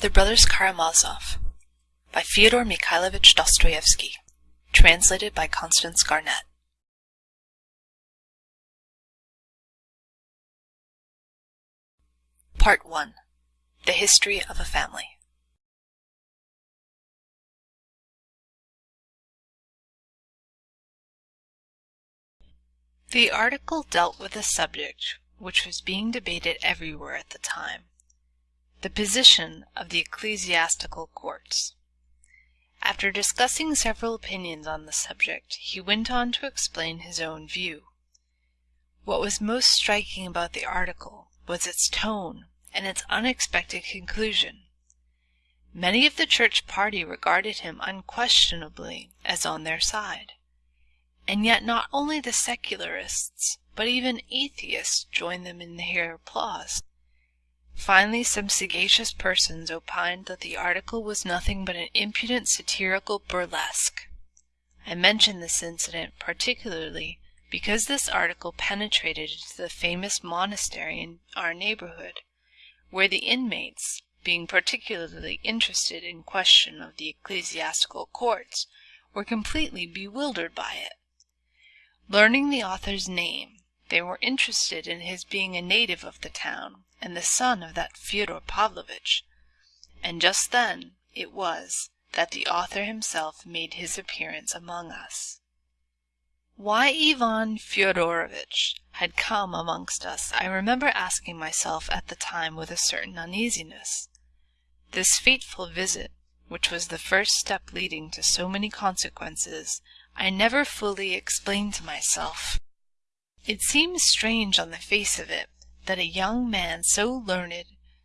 The Brothers Karamazov by Fyodor Mikhailovich Dostoevsky. Translated by Constance Garnett. Part 1 The History of a Family. The article dealt with a subject which was being debated everywhere at the time the position of the ecclesiastical courts. After discussing several opinions on the subject, he went on to explain his own view. What was most striking about the article was its tone and its unexpected conclusion. Many of the church party regarded him unquestionably as on their side, and yet not only the secularists, but even atheists joined them in their applause. Finally, some sagacious persons opined that the article was nothing but an impudent satirical burlesque. I mention this incident particularly because this article penetrated into the famous monastery in our neighborhood, where the inmates, being particularly interested in question of the ecclesiastical courts, were completely bewildered by it. Learning the author's name, they were interested in his being a native of the town and the son of that Fyodor Pavlovitch, and just then it was that the author himself made his appearance among us. Why Ivan Fyodorovitch had come amongst us I remember asking myself at the time with a certain uneasiness. This fateful visit, which was the first step leading to so many consequences, I never fully explained to myself. It seems strange on the face of it that a young man so learned,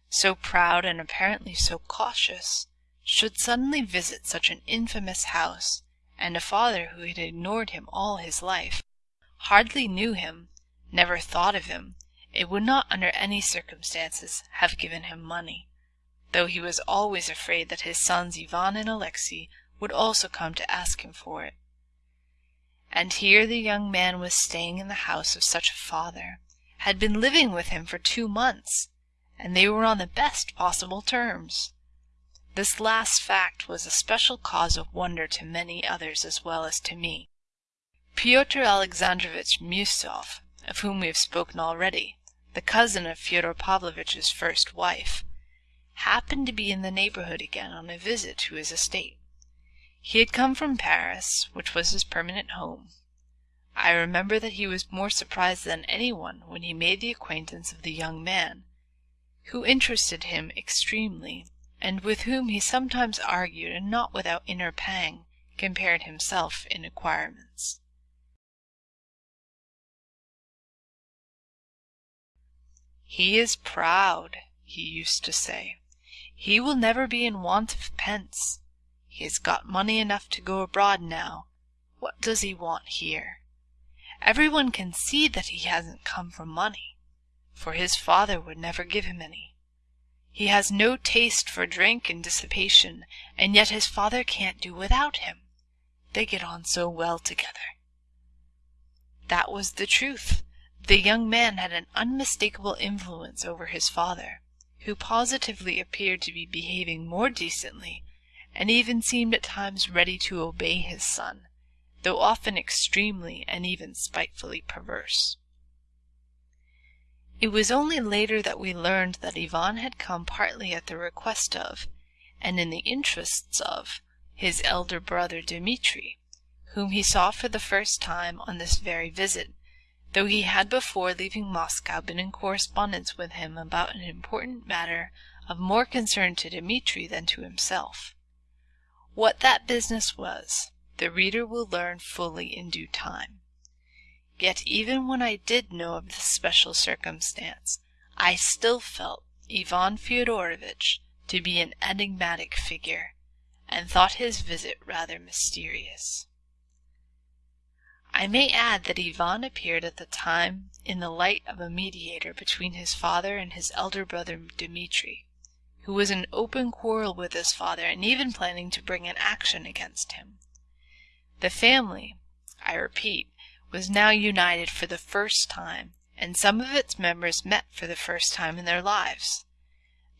so proud, and apparently so cautious, should suddenly visit such an infamous house, and a father who had ignored him all his life, hardly knew him, never thought of him, and would not under any circumstances have given him money, though he was always afraid that his sons Ivan and Alexey would also come to ask him for it. And here the young man was staying in the house of such a father, had been living with him for two months, and they were on the best possible terms. This last fact was a special cause of wonder to many others as well as to me. Pyotr Alexandrovitch Miusov, of whom we have spoken already, the cousin of Fyodor Pavlovitch's first wife, happened to be in the neighborhood again on a visit to his estate. He had come from Paris, which was his permanent home, I remember that he was more surprised than anyone when he made the acquaintance of the young man, who interested him extremely, and with whom he sometimes argued and not without inner pang compared himself in acquirements. He is proud, he used to say. He will never be in want of pence. He has got money enough to go abroad now. What does he want here? Everyone can see that he hasn't come for money, for his father would never give him any. He has no taste for drink and dissipation, and yet his father can't do without him. They get on so well together. That was the truth. The young man had an unmistakable influence over his father, who positively appeared to be behaving more decently, and even seemed at times ready to obey his son though often extremely and even spitefully perverse. It was only later that we learned that Ivan had come partly at the request of, and in the interests of, his elder brother Dmitri, whom he saw for the first time on this very visit, though he had before leaving Moscow been in correspondence with him about an important matter of more concern to Dmitri than to himself. What that business was, the reader will learn fully in due time. Yet even when I did know of this special circumstance, I still felt Ivan Fyodorovitch to be an enigmatic figure, and thought his visit rather mysterious. I may add that Ivan appeared at the time in the light of a mediator between his father and his elder brother Dmitri, who was in open quarrel with his father and even planning to bring an action against him. The family, I repeat, was now united for the first time, and some of its members met for the first time in their lives.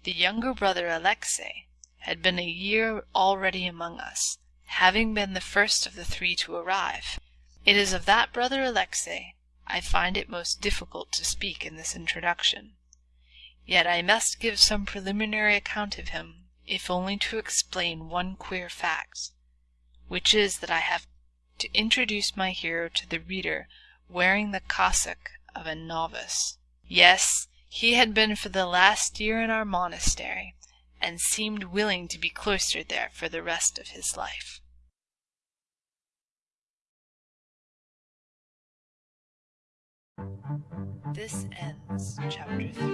The younger brother Alexey, had been a year already among us, having been the first of the three to arrive. It is of that brother Alexey I find it most difficult to speak in this introduction. Yet I must give some preliminary account of him, if only to explain one queer fact, which is that I have to introduce my hero to the reader wearing the cassock of a novice. Yes, he had been for the last year in our monastery, and seemed willing to be cloistered there for the rest of his life. This ends chapter 3.